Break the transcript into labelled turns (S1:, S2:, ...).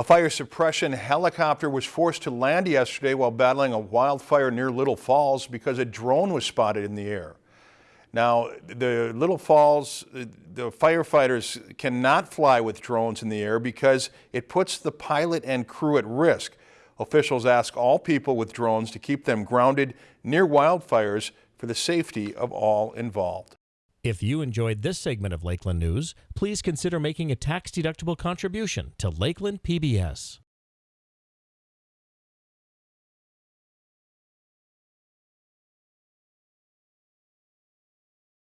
S1: A fire suppression helicopter was forced to land yesterday while battling a wildfire near Little Falls because a drone was spotted in the air. Now, the Little Falls, the firefighters cannot fly with drones in the air because it puts the pilot and crew at risk. Officials ask all people with drones to keep them grounded near wildfires for the safety of all involved.
S2: If you enjoyed this segment of Lakeland News, please consider making a tax-deductible contribution to Lakeland PBS.